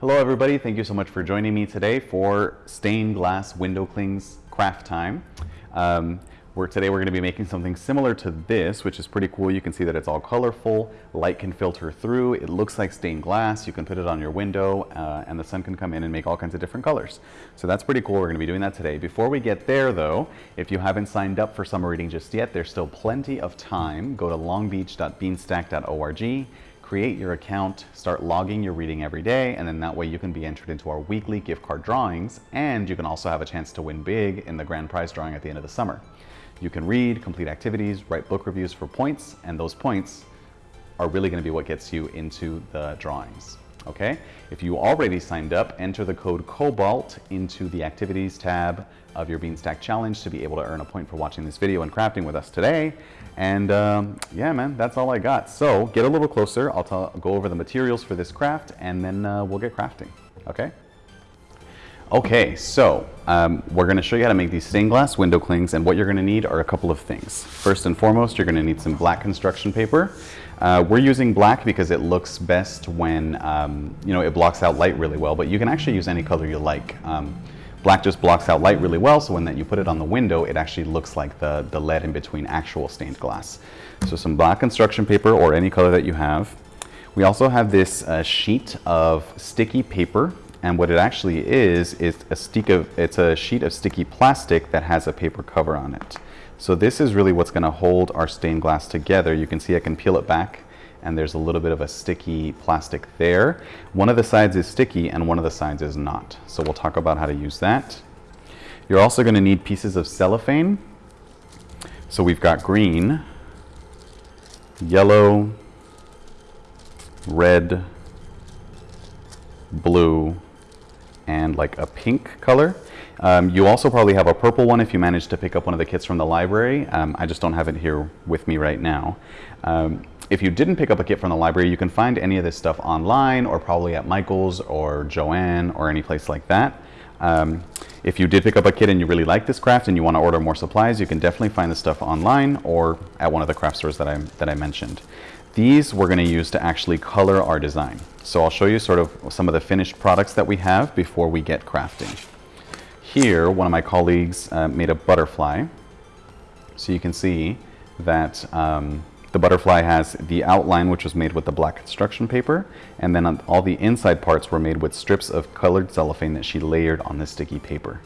Hello everybody, thank you so much for joining me today for stained glass window clings craft time. Um, we're, today we're going to be making something similar to this, which is pretty cool. You can see that it's all colorful, light can filter through, it looks like stained glass, you can put it on your window uh, and the sun can come in and make all kinds of different colors. So that's pretty cool, we're going to be doing that today. Before we get there though, if you haven't signed up for summer reading just yet, there's still plenty of time. Go to longbeach.beanstack.org create your account, start logging your reading every day, and then that way you can be entered into our weekly gift card drawings, and you can also have a chance to win big in the grand prize drawing at the end of the summer. You can read, complete activities, write book reviews for points, and those points are really gonna be what gets you into the drawings okay? If you already signed up, enter the code COBALT into the activities tab of your Beanstack Challenge to be able to earn a point for watching this video and crafting with us today. And um, yeah, man, that's all I got. So get a little closer. I'll go over the materials for this craft and then uh, we'll get crafting, okay? Okay, so um, we're going to show you how to make these stained glass window clings and what you're going to need are a couple of things. First and foremost, you're going to need some black construction paper. Uh, we're using black because it looks best when, um, you know, it blocks out light really well, but you can actually use any color you like. Um, black just blocks out light really well, so when that you put it on the window, it actually looks like the, the lead in between actual stained glass. So some black construction paper or any color that you have. We also have this uh, sheet of sticky paper and what it actually is, is a stick of, it's a sheet of sticky plastic that has a paper cover on it. So this is really what's gonna hold our stained glass together. You can see I can peel it back and there's a little bit of a sticky plastic there. One of the sides is sticky and one of the sides is not. So we'll talk about how to use that. You're also gonna need pieces of cellophane. So we've got green, yellow, red, blue, and like a pink color. Um, you also probably have a purple one if you managed to pick up one of the kits from the library. Um, I just don't have it here with me right now. Um, if you didn't pick up a kit from the library, you can find any of this stuff online or probably at Michael's or Joann or any place like that. Um, if you did pick up a kit and you really like this craft and you want to order more supplies, you can definitely find the stuff online or at one of the craft stores that I, that I mentioned. These we're going to use to actually color our design. So I'll show you sort of some of the finished products that we have before we get crafting. Here, one of my colleagues uh, made a butterfly. So you can see that um, the butterfly has the outline, which was made with the black construction paper, and then all the inside parts were made with strips of colored cellophane that she layered on the sticky paper.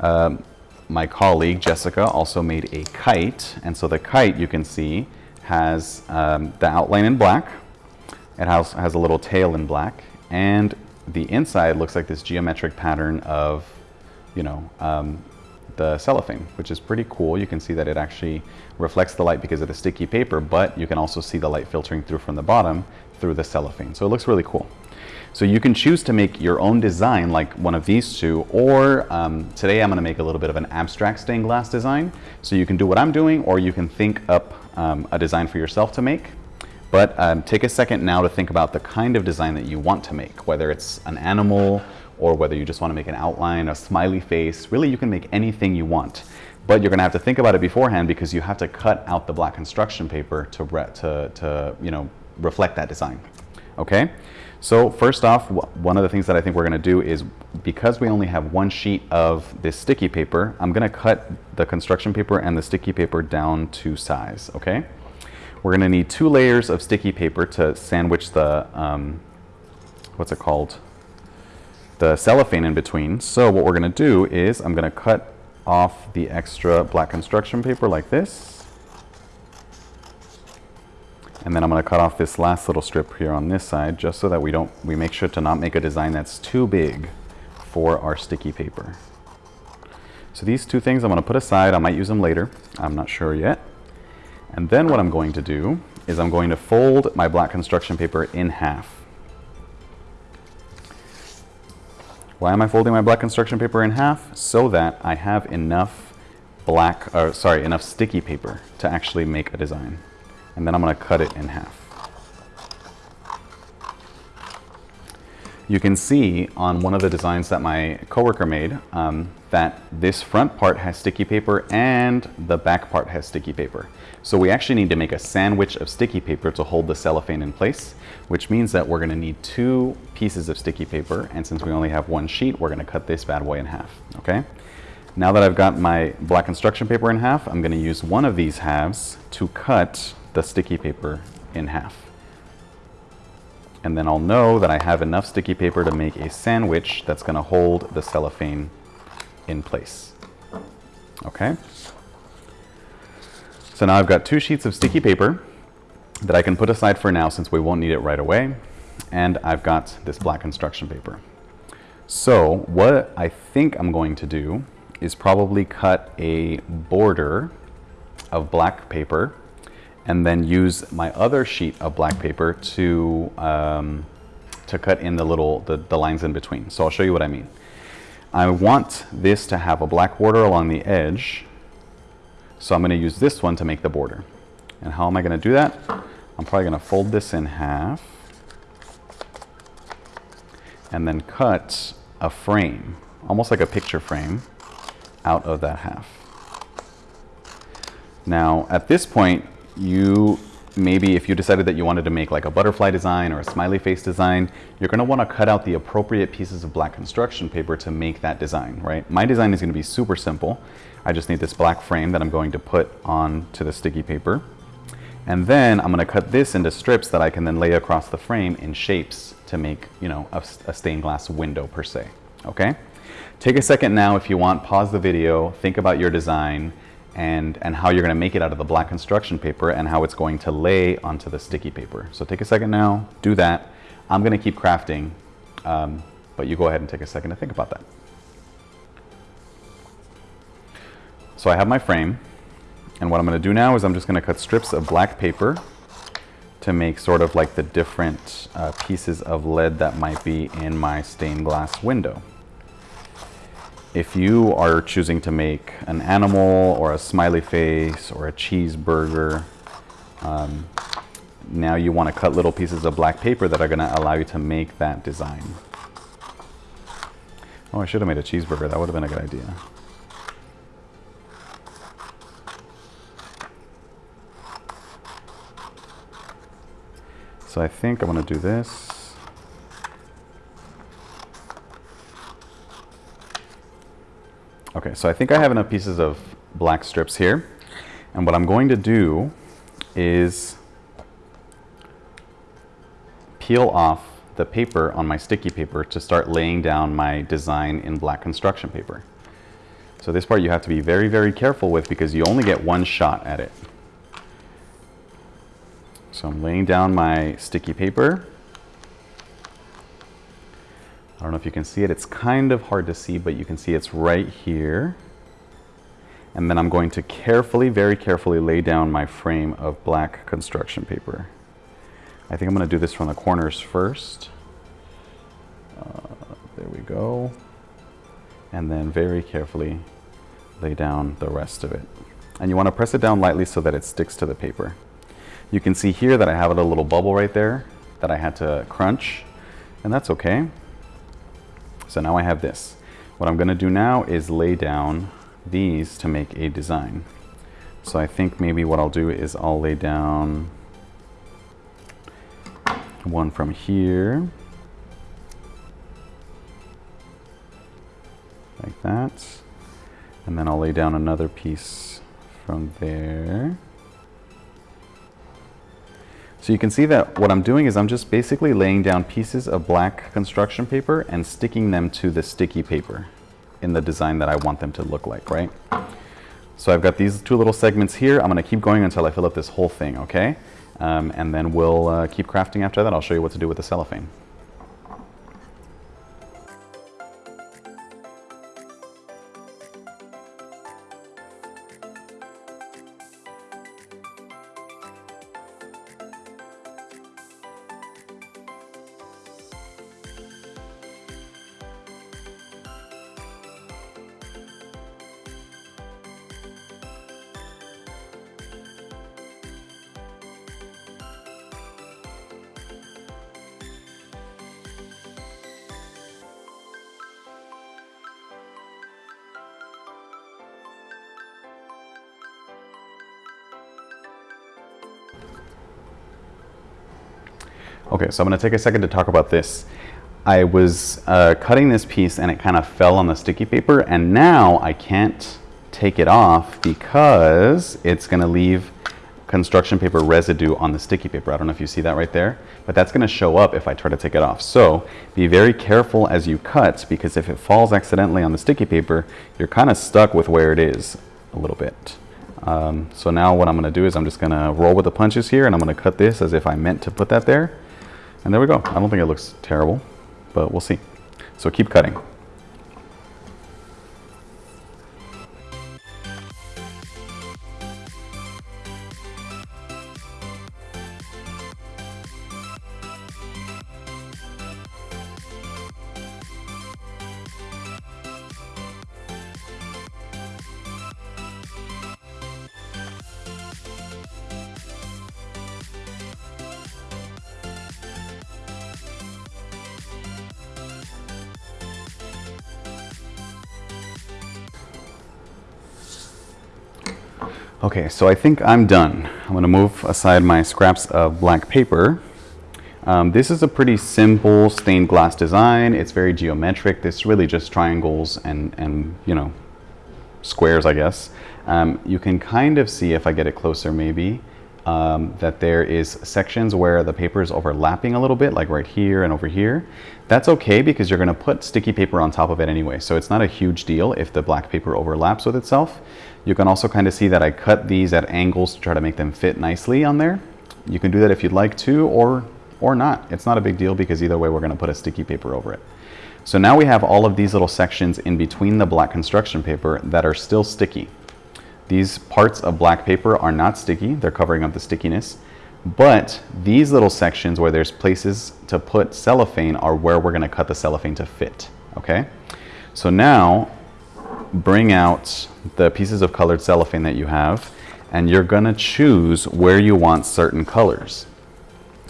Um, my colleague, Jessica, also made a kite, and so the kite, you can see, has um, the outline in black, it has, has a little tail in black, and the inside looks like this geometric pattern of, you know, um, the cellophane, which is pretty cool. You can see that it actually reflects the light because of the sticky paper, but you can also see the light filtering through from the bottom through the cellophane. So it looks really cool. So you can choose to make your own design like one of these two, or um, today I'm gonna make a little bit of an abstract stained glass design. So you can do what I'm doing, or you can think up um, a design for yourself to make. But um, take a second now to think about the kind of design that you want to make, whether it's an animal or whether you just want to make an outline, a smiley face. Really, you can make anything you want. But you're going to have to think about it beforehand because you have to cut out the black construction paper to, to, to you know, reflect that design. Okay? So first off, one of the things that I think we're going to do is because we only have one sheet of this sticky paper, I'm going to cut the construction paper and the sticky paper down to size. Okay? We're going to need two layers of sticky paper to sandwich the, um, what's it called? The cellophane in between. So what we're going to do is I'm going to cut off the extra black construction paper like this. And then I'm going to cut off this last little strip here on this side just so that we don't, we make sure to not make a design that's too big for our sticky paper. So these two things I'm going to put aside. I might use them later. I'm not sure yet. And then what I'm going to do is I'm going to fold my black construction paper in half. Why am I folding my black construction paper in half? So that I have enough black, or sorry, enough sticky paper to actually make a design. And then I'm going to cut it in half. You can see on one of the designs that my coworker made, um, that this front part has sticky paper and the back part has sticky paper. So we actually need to make a sandwich of sticky paper to hold the cellophane in place, which means that we're gonna need two pieces of sticky paper. And since we only have one sheet, we're gonna cut this bad boy in half, okay? Now that I've got my black construction paper in half, I'm gonna use one of these halves to cut the sticky paper in half. And then I'll know that I have enough sticky paper to make a sandwich that's gonna hold the cellophane in place. Okay? So now I've got two sheets of sticky paper that I can put aside for now since we won't need it right away. And I've got this black construction paper. So what I think I'm going to do is probably cut a border of black paper and then use my other sheet of black paper to, um, to cut in the little, the, the lines in between. So I'll show you what I mean. I want this to have a black border along the edge. So I'm going to use this one to make the border. And how am I going to do that? I'm probably going to fold this in half and then cut a frame, almost like a picture frame, out of that half. Now, at this point, you maybe if you decided that you wanted to make like a butterfly design or a smiley face design, you're going to want to cut out the appropriate pieces of black construction paper to make that design, right? My design is going to be super simple. I just need this black frame that I'm going to put onto the sticky paper. And then I'm going to cut this into strips that I can then lay across the frame in shapes to make, you know, a, a stained glass window per se, okay? Take a second now if you want, pause the video, think about your design, and, and how you're going to make it out of the black construction paper and how it's going to lay onto the sticky paper. So take a second now, do that. I'm going to keep crafting, um, but you go ahead and take a second to think about that. So I have my frame, and what I'm going to do now is I'm just going to cut strips of black paper to make sort of like the different uh, pieces of lead that might be in my stained glass window if you are choosing to make an animal or a smiley face or a cheeseburger, um, now you want to cut little pieces of black paper that are going to allow you to make that design. Oh, I should have made a cheeseburger. That would have been a good idea. So I think I want to do this. Okay, so I think I have enough pieces of black strips here. And what I'm going to do is peel off the paper on my sticky paper to start laying down my design in black construction paper. So this part you have to be very, very careful with because you only get one shot at it. So I'm laying down my sticky paper. I don't know if you can see it. It's kind of hard to see, but you can see it's right here. And then I'm going to carefully, very carefully lay down my frame of black construction paper. I think I'm going to do this from the corners first. Uh, there we go. And then very carefully lay down the rest of it. And you want to press it down lightly so that it sticks to the paper. You can see here that I have a little bubble right there that I had to crunch, and that's okay. So now I have this. What I'm going to do now is lay down these to make a design. So I think maybe what I'll do is I'll lay down one from here. Like that. And then I'll lay down another piece from there. So you can see that what I'm doing is I'm just basically laying down pieces of black construction paper and sticking them to the sticky paper in the design that I want them to look like, right? So I've got these two little segments here. I'm gonna keep going until I fill up this whole thing, okay? Um, and then we'll uh, keep crafting after that. I'll show you what to do with the cellophane. Okay, so I'm going to take a second to talk about this. I was uh, cutting this piece and it kind of fell on the sticky paper and now I can't take it off because it's going to leave construction paper residue on the sticky paper. I don't know if you see that right there, but that's going to show up if I try to take it off. So be very careful as you cut because if it falls accidentally on the sticky paper, you're kind of stuck with where it is a little bit. Um, so now what I'm going to do is I'm just going to roll with the punches here and I'm going to cut this as if I meant to put that there. And there we go. I don't think it looks terrible, but we'll see. So keep cutting. Okay, so I think I'm done. I'm to move aside my scraps of black paper. Um, this is a pretty simple stained glass design. It's very geometric. This is really just triangles and, and you know, squares, I guess. Um, you can kind of see, if I get it closer maybe, um, that there is sections where the paper is overlapping a little bit, like right here and over here. That's okay because you're going to put sticky paper on top of it anyway, so it's not a huge deal if the black paper overlaps with itself. You can also kind of see that I cut these at angles to try to make them fit nicely on there. You can do that if you'd like to or, or not. It's not a big deal because either way we're going to put a sticky paper over it. So now we have all of these little sections in between the black construction paper that are still sticky. These parts of black paper are not sticky, they're covering up the stickiness, but these little sections where there's places to put cellophane are where we're gonna cut the cellophane to fit, okay? So now, bring out the pieces of colored cellophane that you have, and you're gonna choose where you want certain colors.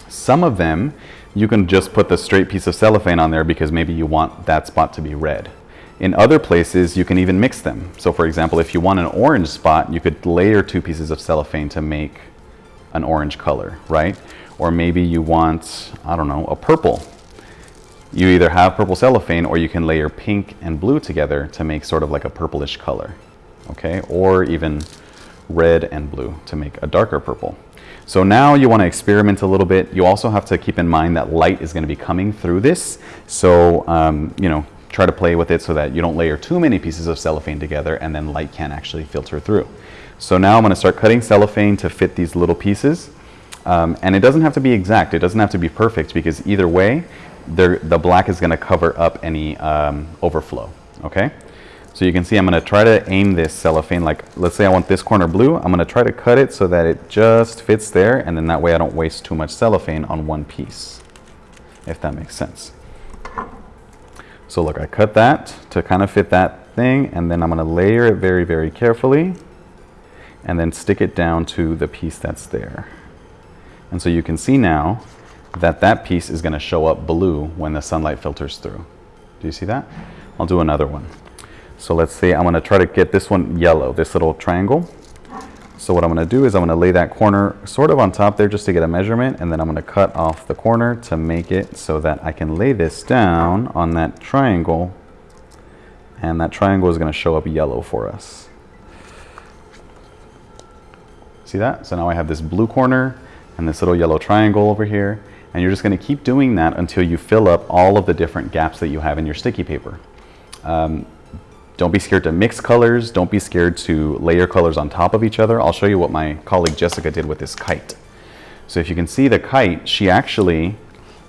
Some of them, you can just put the straight piece of cellophane on there because maybe you want that spot to be red. In other places, you can even mix them. So for example, if you want an orange spot, you could layer two pieces of cellophane to make an orange color, right? Or maybe you want, I don't know, a purple. You either have purple cellophane or you can layer pink and blue together to make sort of like a purplish color, okay? Or even red and blue to make a darker purple. So now you want to experiment a little bit. You also have to keep in mind that light is going to be coming through this. So, um, you know, try to play with it so that you don't layer too many pieces of cellophane together and then light can't actually filter through. So now I'm going to start cutting cellophane to fit these little pieces. Um, and it doesn't have to be exact. It doesn't have to be perfect because either way, the black is going to cover up any um, overflow. Okay? So you can see I'm going to try to aim this cellophane like, let's say I want this corner blue. I'm going to try to cut it so that it just fits there and then that way I don't waste too much cellophane on one piece, if that makes sense. So look, I cut that to kind of fit that thing, and then I'm to layer it very, very carefully, and then stick it down to the piece that's there. And so you can see now that that piece is to show up blue when the sunlight filters through. Do you see that? I'll do another one. So let's say I'm to try to get this one yellow, this little triangle. So what I'm going to do is I'm going to lay that corner sort of on top there just to get a measurement and then I'm going to cut off the corner to make it so that I can lay this down on that triangle and that triangle is going to show up yellow for us. See that? So now I have this blue corner and this little yellow triangle over here and you're just going to keep doing that until you fill up all of the different gaps that you have in your sticky paper. Um, don't be scared to mix colors. Don't be scared to layer colors on top of each other. I'll show you what my colleague Jessica did with this kite. So if you can see the kite, she actually,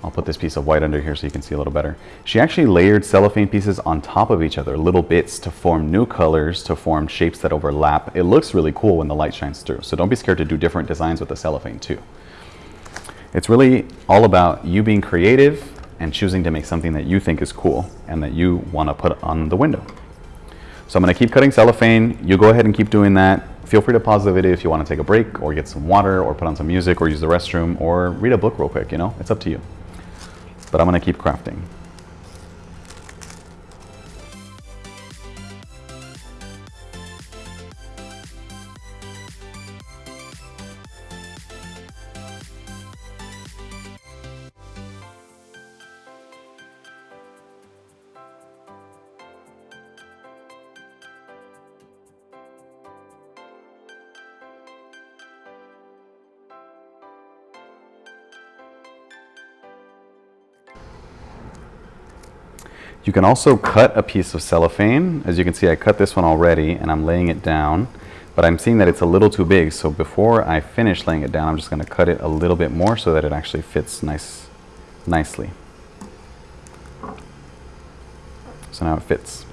I'll put this piece of white under here so you can see a little better. She actually layered cellophane pieces on top of each other, little bits to form new colors, to form shapes that overlap. It looks really cool when the light shines through. So don't be scared to do different designs with the cellophane too. It's really all about you being creative and choosing to make something that you think is cool and that you want to put on the window. So I'm going to keep cutting cellophane. You go ahead and keep doing that. Feel free to pause the video if you want to take a break or get some water or put on some music or use the restroom or read a book real quick, you know, it's up to you. But I'm going to keep crafting. You can also cut a piece of cellophane. As you can see, I cut this one already and I'm laying it down, but I'm seeing that it's a little too big. So before I finish laying it down, I'm just gonna cut it a little bit more so that it actually fits nice, nicely. So now it fits.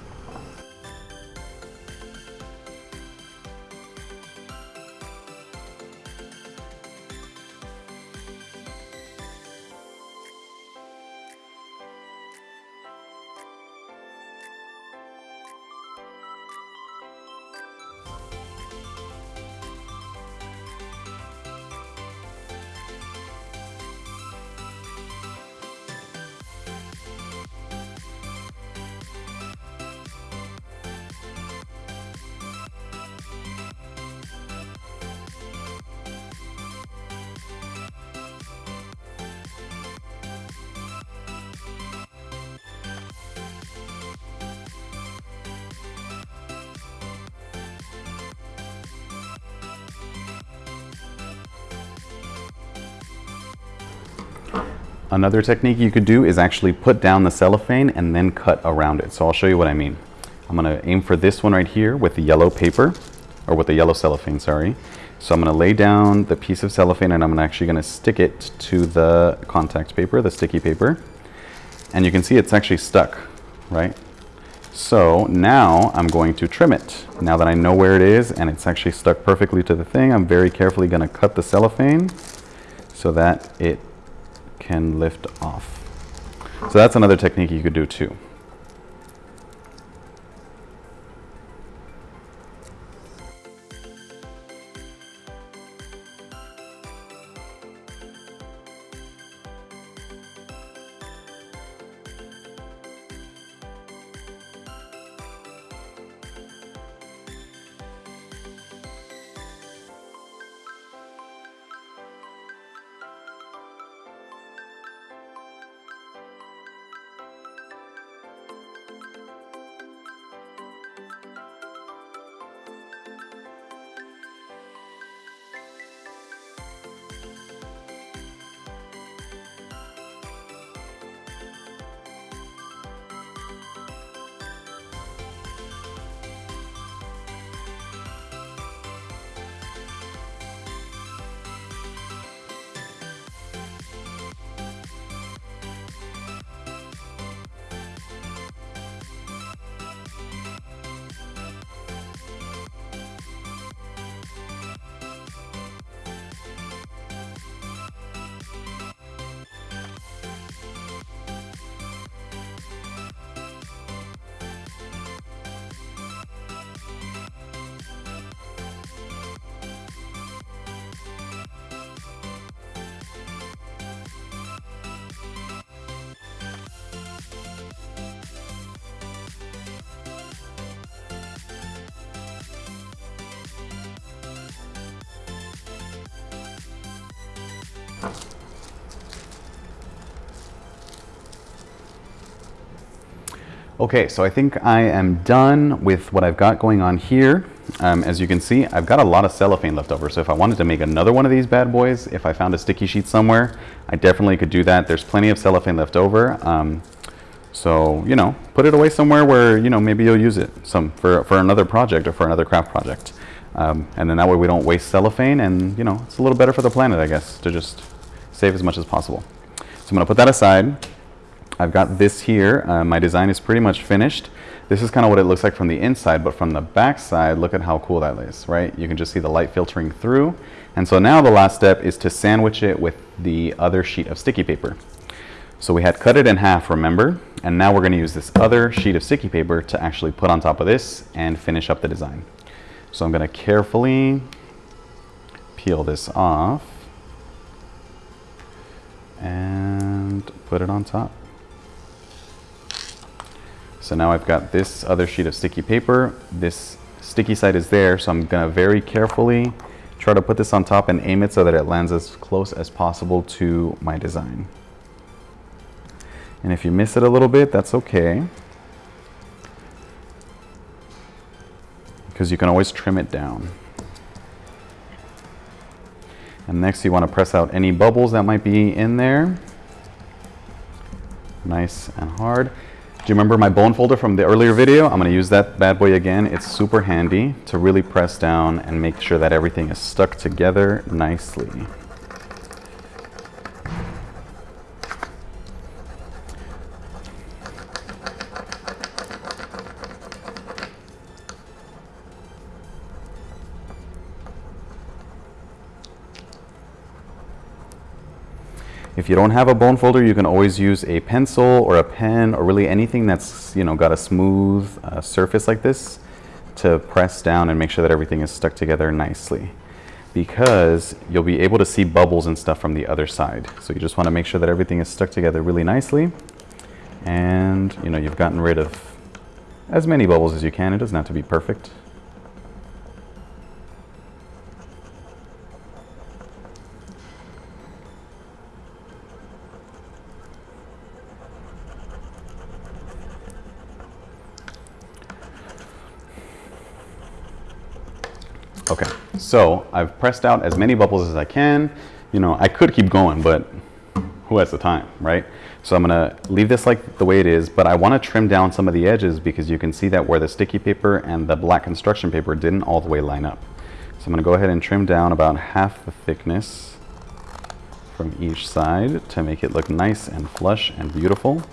Another technique you could do is actually put down the cellophane and then cut around it. So I'll show you what I mean. I'm gonna aim for this one right here with the yellow paper, or with the yellow cellophane, sorry. So I'm gonna lay down the piece of cellophane and I'm actually gonna stick it to the contact paper, the sticky paper. And you can see it's actually stuck, right? So now I'm going to trim it. Now that I know where it is and it's actually stuck perfectly to the thing, I'm very carefully gonna cut the cellophane so that it can lift off. So that's another technique you could do too. Okay, so I think I am done with what I've got going on here. Um, as you can see, I've got a lot of cellophane left over. So if I wanted to make another one of these bad boys, if I found a sticky sheet somewhere, I definitely could do that. There's plenty of cellophane left over. Um, so, you know, put it away somewhere where, you know, maybe you'll use it some for, for another project or for another craft project. Um, and then that way we don't waste cellophane and, you know, it's a little better for the planet, I guess, to just save as much as possible. So I'm gonna put that aside. I've got this here. Uh, my design is pretty much finished. This is kind of what it looks like from the inside, but from the back side, look at how cool that is, right? You can just see the light filtering through. And so now the last step is to sandwich it with the other sheet of sticky paper. So we had cut it in half, remember? And now we're gonna use this other sheet of sticky paper to actually put on top of this and finish up the design. So I'm gonna carefully peel this off and put it on top. So now I've got this other sheet of sticky paper. This sticky side is there, so I'm gonna very carefully try to put this on top and aim it so that it lands as close as possible to my design. And if you miss it a little bit, that's okay. Because you can always trim it down. And next you want to press out any bubbles that might be in there. Nice and hard. Do you remember my bone folder from the earlier video? I'm gonna use that bad boy again. It's super handy to really press down and make sure that everything is stuck together nicely. If you don't have a bone folder, you can always use a pencil or a pen or really anything that's you know got a smooth uh, surface like this to press down and make sure that everything is stuck together nicely because you'll be able to see bubbles and stuff from the other side. So you just want to make sure that everything is stuck together really nicely and you know you've gotten rid of as many bubbles as you can. It doesn't have to be perfect. Okay, so I've pressed out as many bubbles as I can. You know, I could keep going, but who has the time, right? So I'm gonna leave this like the way it is, but I wanna trim down some of the edges because you can see that where the sticky paper and the black construction paper didn't all the way line up. So I'm gonna go ahead and trim down about half the thickness from each side to make it look nice and flush and beautiful.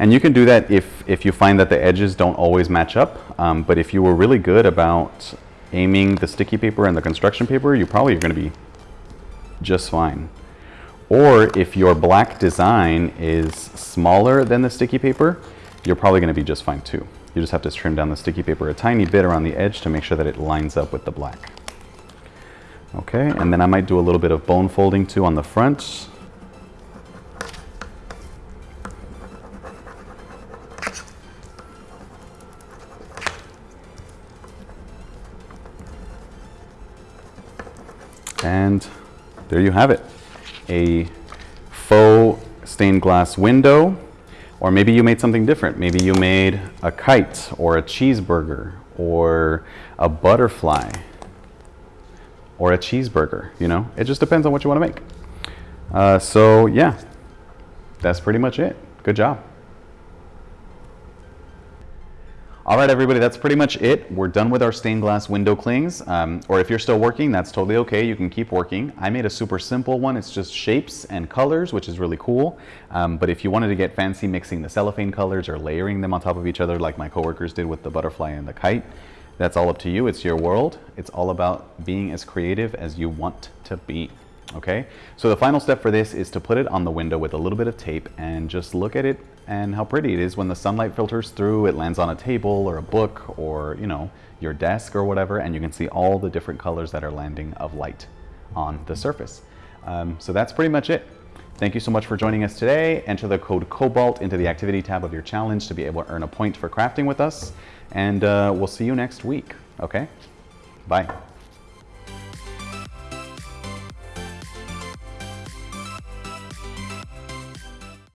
And you can do that if, if you find that the edges don't always match up. Um, but if you were really good about aiming the sticky paper and the construction paper, you probably are going to be just fine. Or if your black design is smaller than the sticky paper, you're probably going to be just fine too. You just have to trim down the sticky paper a tiny bit around the edge to make sure that it lines up with the black. Okay, and then I might do a little bit of bone folding too on the front. And there you have it. A faux stained glass window, or maybe you made something different. Maybe you made a kite or a cheeseburger or a butterfly or a cheeseburger, you know? It just depends on what you want to make. Uh, so yeah, that's pretty much it. Good job. All right, everybody, that's pretty much it. We're done with our stained glass window clings. Um, or if you're still working, that's totally okay. You can keep working. I made a super simple one. It's just shapes and colors, which is really cool. Um, but if you wanted to get fancy mixing the cellophane colors or layering them on top of each other like my coworkers did with the butterfly and the kite, that's all up to you. It's your world. It's all about being as creative as you want to be. Okay, so the final step for this is to put it on the window with a little bit of tape and just look at it and how pretty it is when the sunlight filters through, it lands on a table or a book or, you know, your desk or whatever, and you can see all the different colors that are landing of light on the surface. Um, so that's pretty much it. Thank you so much for joining us today. Enter the code COBALT into the activity tab of your challenge to be able to earn a point for crafting with us. And uh, we'll see you next week, okay? Bye.